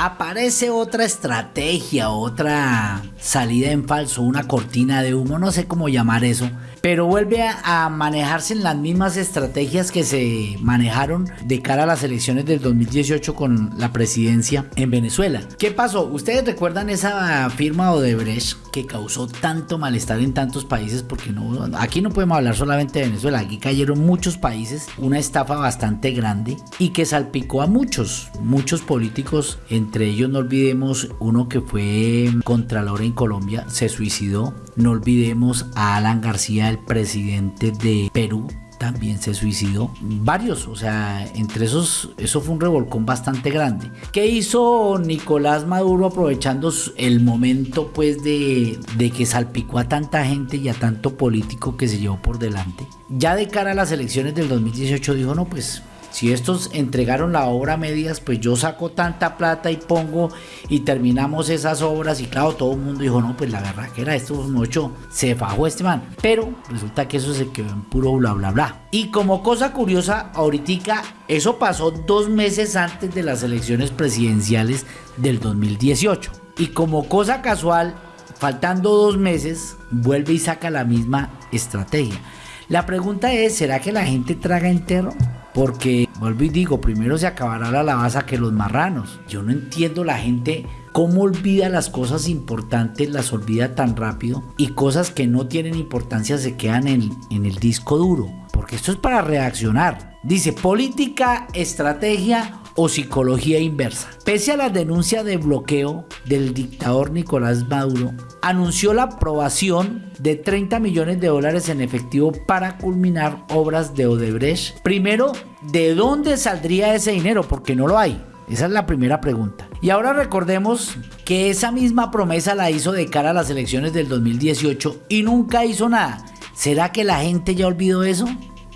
aparece otra estrategia, otra salida en falso, una cortina de humo, no sé cómo llamar eso, pero vuelve a, manejarse en las mismas estrategias que se manejaron de cara a las elecciones del 2018 con la presidencia en Venezuela. ¿Qué pasó? ¿Ustedes recuerdan esa firma Odebrecht que causó tanto malestar en tantos países? Porque no, aquí no podemos hablar solamente de Venezuela, aquí cayeron muchos países, una estafa bastante grande y que salpicó a muchos, muchos políticos, entre ellos no olvidemos uno que fue contralor en Colombia, se suicidó, no olvidemos a Alan García el presidente de Perú, también se suicidó. Varios, o sea, entre esos, eso fue un revolcón bastante grande. ¿Qué hizo Nicolás Maduro aprovechando el momento, pues, de, de que salpicó a tanta gente y a tanto político que se llevó por delante? Ya de cara a las elecciones del 2018 dijo, no, pues si estos entregaron la obra a medias, pues yo saco tanta plata y pongo y terminamos esas obras. Y claro, todo el mundo dijo, no, pues la verdad que era esto mucho, se fajó este man. Pero resulta que eso se quedó en puro bla bla bla. Y como cosa curiosa, ahorita eso pasó dos meses antes de las elecciones presidenciales del 2018. Y como cosa casual, faltando dos meses, vuelve y saca la misma estrategia. La pregunta es, ¿será que la gente traga entero? Porque, vuelvo y digo, primero se acabará la lavaza que los marranos. Yo no entiendo la gente cómo olvida las cosas importantes, las olvida tan rápido y cosas que no tienen importancia se quedan en, en el disco duro. Porque esto es para reaccionar. Dice política, estrategia o psicología inversa. Pese a la denuncia de bloqueo del dictador Nicolás Maduro, anunció la aprobación de 30 millones de dólares en efectivo para culminar obras de Odebrecht. Primero, ¿de dónde saldría ese dinero? Porque no lo hay. Esa es la primera pregunta. Y ahora recordemos que esa misma promesa la hizo de cara a las elecciones del 2018 y nunca hizo nada. ¿Será que la gente ya olvidó eso?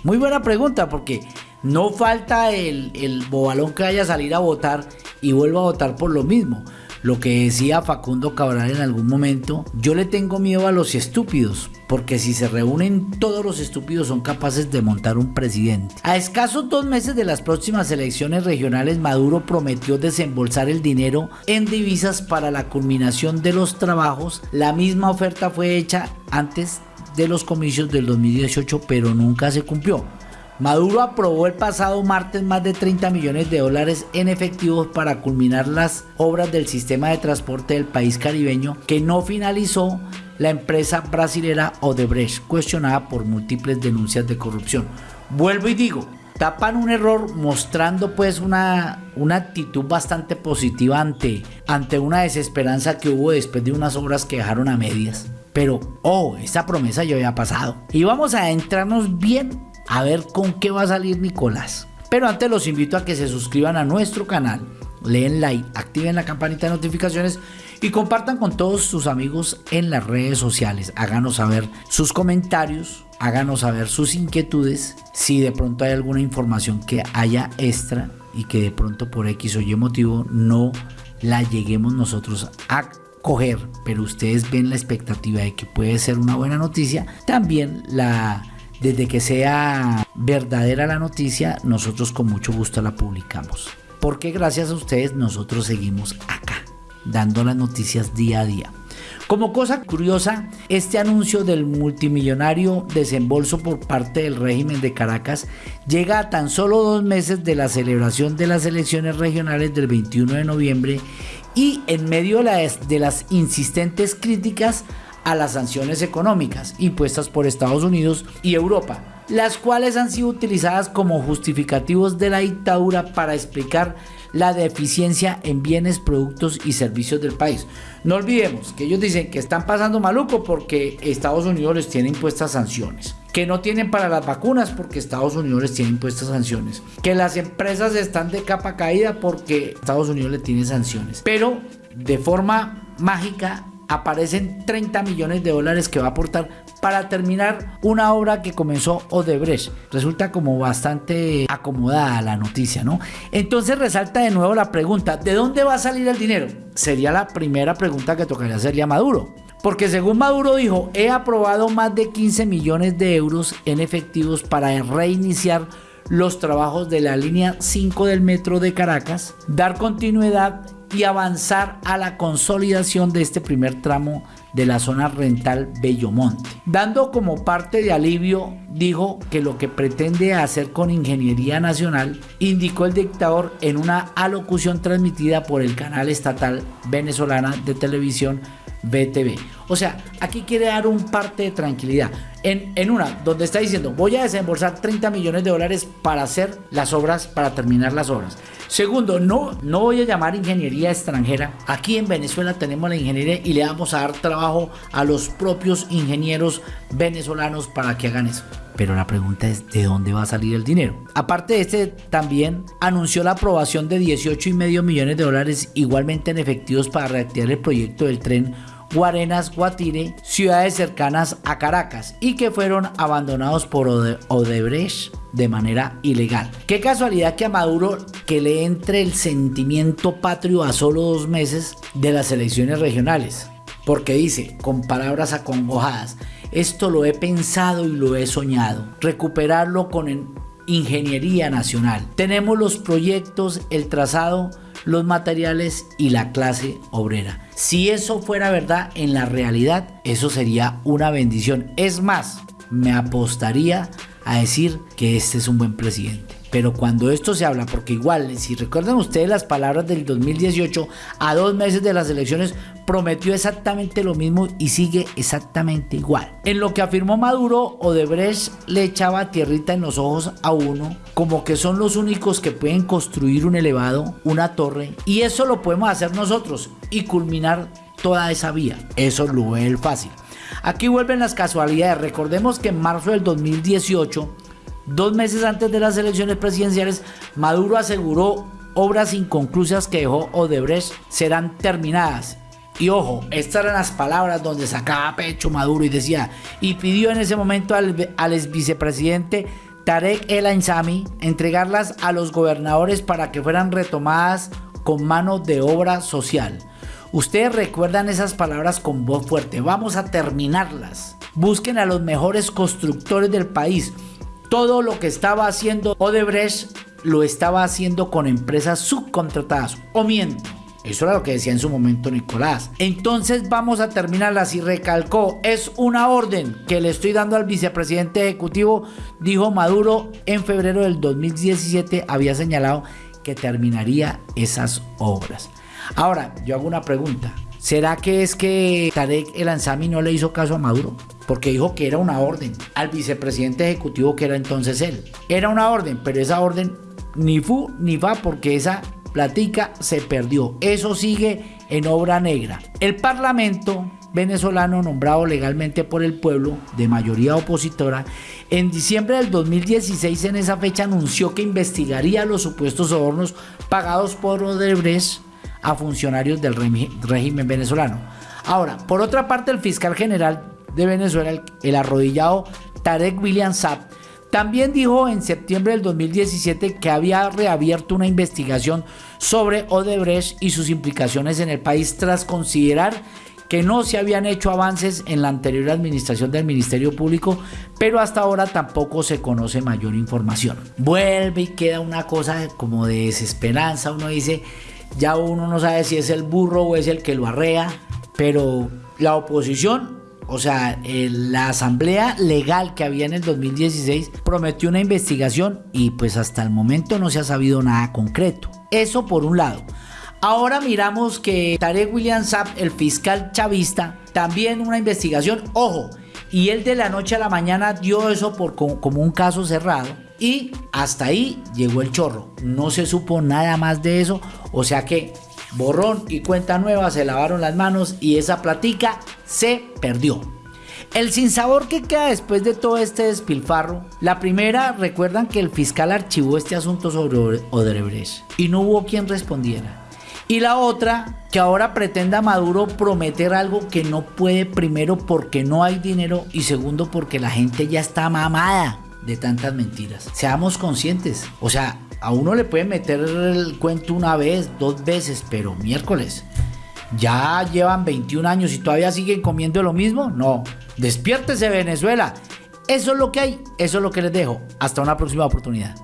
Muy buena pregunta porque no falta el, bobalón que vaya a salir a votar y vuelva a votar por lo mismo. Lo que decía Facundo Cabral en algún momento, yo le tengo miedo a los estúpidos, porque si se reúnen todos los estúpidos son capaces de montar un presidente. A escasos dos meses de las próximas elecciones regionales, Maduro prometió desembolsar el dinero en divisas para la culminación de los trabajos. La misma oferta fue hecha antes de los comicios del 2018, pero nunca se cumplió. Maduro aprobó el pasado martes más de 30 millones de dólares en efectivos para culminar las obras del sistema de transporte del país caribeño que no finalizó la empresa brasilera Odebrecht, cuestionada por múltiples denuncias de corrupción. Vuelvo y digo, tapan un error mostrando pues una, una actitud bastante positiva ante, una desesperanza que hubo después de unas obras que dejaron a medias. Pero, oh, esta promesa ya había pasado. Y vamos a entrarnos bien a ver con qué va a salir Nicolás. Pero antes los invito a que se suscriban a nuestro canal, leen like, activen la campanita de notificaciones y compartan con todos sus amigos en las redes sociales. Háganos saber sus comentarios, háganos saber sus inquietudes, si de pronto hay alguna información que haya extra y que de pronto por X o Y motivo no la lleguemos nosotros a coger, pero ustedes ven la expectativa de que puede ser una buena noticia, también la desde que sea verdadera la noticia, nosotros con mucho gusto la publicamos. Porque gracias a ustedes nosotros seguimos acá, dando las noticias día a día. Como cosa curiosa, este anuncio del multimillonario desembolso por parte del régimen de Caracas llega a tan solo dos meses de la celebración de las elecciones regionales del 21 de noviembre y en medio de las insistentes críticas a las sanciones económicas impuestas por Estados Unidos y Europa, las cuales han sido utilizadas como justificativos de la dictadura para explicar la deficiencia en bienes, productos y servicios del país. No olvidemos que ellos dicen que están pasando maluco porque Estados Unidos les tiene impuestas sanciones. Que no tienen para las vacunas porque Estados Unidos les tiene impuestas sanciones. Que las empresas están de capa caída porque Estados Unidos le tiene sanciones. Pero de forma mágica aparecen 30 millones de dólares que va a aportar para terminar una obra que comenzó Odebrecht. Resulta como bastante acomodada la noticia, ¿no? Entonces resalta de nuevo la pregunta, ¿de dónde va a salir el dinero? Sería la primera pregunta que tocaría hacerle a Maduro. Porque según Maduro dijo, he aprobado más de 15 millones de euros en efectivos para reiniciar los trabajos de la línea 5 del metro de Caracas, dar continuidad y avanzar a la consolidación de este primer tramo de la zona rental Bellomonte. Dando como parte de alivio, dijo que lo que pretende hacer con Ingeniería Nacional, indicó el dictador en una alocución transmitida por el canal estatal venezolana de televisión BTV. O sea, aquí quiere dar un parte de tranquilidad. En, una, donde está diciendo, voy a desembolsar 30 millones de dólares para hacer las obras, para terminar las obras. Segundo, no, no voy a llamar ingeniería extranjera. Aquí en Venezuela tenemos la ingeniería y le vamos a dar trabajo a los propios ingenieros venezolanos para que hagan eso. Pero la pregunta es, ¿de dónde va a salir el dinero? Aparte de este, también anunció la aprobación de 18,5 millones de dólares igualmente en efectivos para reactivar el proyecto del tren Guarenas, Guatire, ciudades cercanas a Caracas y que fueron abandonados por Odebrecht de manera ilegal. Qué casualidad que a Maduro que le entre el sentimiento patrio a solo dos meses de las elecciones regionales. Porque dice, con palabras acongojadas, esto lo he pensado y lo he soñado. Recuperarlo con ingeniería nacional. Tenemos los proyectos, el trazado, los materiales y la clase obrera. Si eso fuera verdad en la realidad, eso sería una bendición. Es más, me apostaría a decir que este es un buen presidente. Pero cuando esto se habla, porque igual, si recuerdan ustedes las palabras del 2018, a dos meses de las elecciones, prometió exactamente lo mismo y sigue exactamente igual. En lo que afirmó Maduro, Odebrecht le echaba tierrita en los ojos a uno, como que son los únicos que pueden construir un elevado, una torre, y eso lo podemos hacer nosotros y culminar toda esa vía. Eso lo ve el fácil. Aquí vuelven las casualidades. Recordemos que en marzo del 2018 Dos meses antes de las elecciones presidenciales, Maduro aseguró obras inconclusas que dejó Odebrecht serán terminadas. Y ojo, estas eran las palabras donde sacaba pecho Maduro y decía, y pidió en ese momento al, al vicepresidente Tarek El Ainsami entregarlas a los gobernadores para que fueran retomadas con mano de obra social. Ustedes recuerdan esas palabras con voz fuerte, vamos a terminarlas. Busquen a los mejores constructores del país, todo lo que estaba haciendo Odebrecht lo estaba haciendo con empresas subcontratadas. O miento. Eso era lo que decía en su momento Nicolás. Entonces vamos a terminarla. Si recalcó, es una orden que le estoy dando al vicepresidente ejecutivo, dijo Maduro en febrero del 2017, había señalado que terminaría esas obras. Ahora, yo hago una pregunta. ¿Será que es que Tarek El Ansami no le hizo caso a Maduro? Porque dijo que era una orden al vicepresidente ejecutivo que era entonces él. Era una orden, pero esa orden ni fu ni va porque esa platica se perdió. Eso sigue en obra negra. El Parlamento venezolano nombrado legalmente por el pueblo de mayoría opositora, en diciembre del 2016 en esa fecha anunció que investigaría los supuestos sobornos pagados por Odebrecht a funcionarios del régimen venezolano. Ahora, por otra parte, el fiscal general de Venezuela, el, arrodillado Tarek William Saab, también dijo en septiembre del 2017 que había reabierto una investigación sobre Odebrecht y sus implicaciones en el país tras considerar que no se habían hecho avances en la anterior administración del Ministerio Público, pero hasta ahora tampoco se conoce mayor información. Vuelve y queda una cosa como de desesperanza, uno dice, ya uno no sabe si es el burro o es el que lo arrea, pero la oposición, o sea, la asamblea legal que había en el 2016 prometió una investigación y pues hasta el momento no se ha sabido nada concreto. Eso por un lado. Ahora miramos que Tarek William Saab, el fiscal chavista, también una investigación, ojo, y él de la noche a la mañana dio eso por, como un caso cerrado y hasta ahí llegó el chorro. No se supo nada más de eso. O sea que borrón y cuenta nueva se lavaron las manos y esa platica se perdió. El sinsabor que queda después de todo este despilfarro, la primera, recuerdan que el fiscal archivó este asunto sobre Odebrecht y no hubo quien respondiera. Y la otra, que ahora pretenda Maduro prometer algo que no puede, primero porque no hay dinero y segundo porque la gente ya está mamada de tantas mentiras. Seamos conscientes. O sea, a uno le puede meter el cuento una vez, dos veces, pero miércoles. ¿Ya llevan 21 años y todavía siguen comiendo lo mismo? No. Despiértese Venezuela. Eso es lo que hay, eso es lo que les dejo. Hasta una próxima oportunidad.